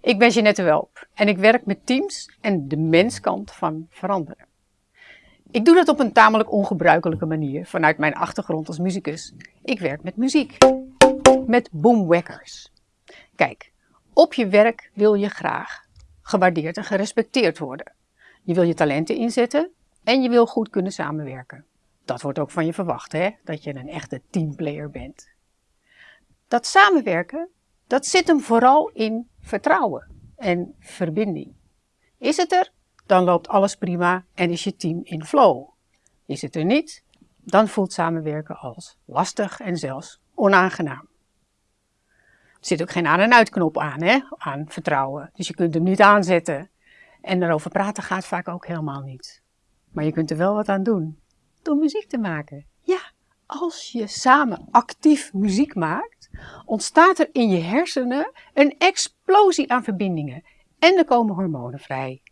Ik ben Jeanette Welp en ik werk met teams en de menskant van veranderen. Ik doe dat op een tamelijk ongebruikelijke manier vanuit mijn achtergrond als muzikus. Ik werk met muziek, met boomwekkers. Kijk, op je werk wil je graag gewaardeerd en gerespecteerd worden. Je wil je talenten inzetten en je wil goed kunnen samenwerken. Dat wordt ook van je verwacht, hè? dat je een echte teamplayer bent. Dat samenwerken, dat zit hem vooral in vertrouwen en verbinding. Is het er, dan loopt alles prima en is je team in flow. Is het er niet, dan voelt samenwerken als lastig en zelfs onaangenaam. Er zit ook geen aan- en uitknop aan, hè? aan vertrouwen. Dus je kunt hem niet aanzetten. En erover praten gaat vaak ook helemaal niet. Maar je kunt er wel wat aan doen. Door muziek te maken. Ja, als je samen actief muziek maakt, ontstaat er in je hersenen een explosie aan verbindingen. En er komen hormonen vrij.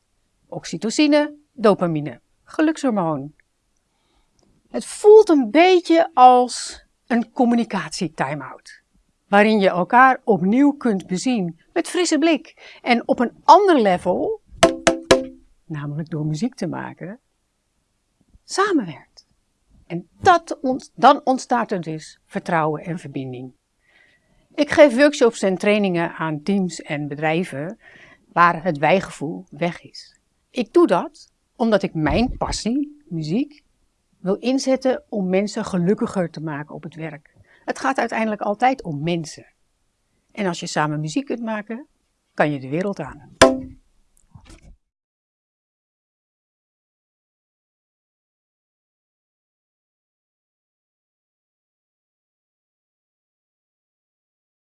Oxytocine, dopamine, gelukshormoon. Het voelt een beetje als een communicatie-time-out. Waarin je elkaar opnieuw kunt bezien met frisse blik. En op een ander level, namelijk door muziek te maken, samenwerkt. En dat dan ontstaat er dus vertrouwen en verbinding. Ik geef workshops en trainingen aan teams en bedrijven waar het wijgevoel weg is. Ik doe dat omdat ik mijn passie, muziek, wil inzetten om mensen gelukkiger te maken op het werk. Het gaat uiteindelijk altijd om mensen. En als je samen muziek kunt maken, kan je de wereld aan.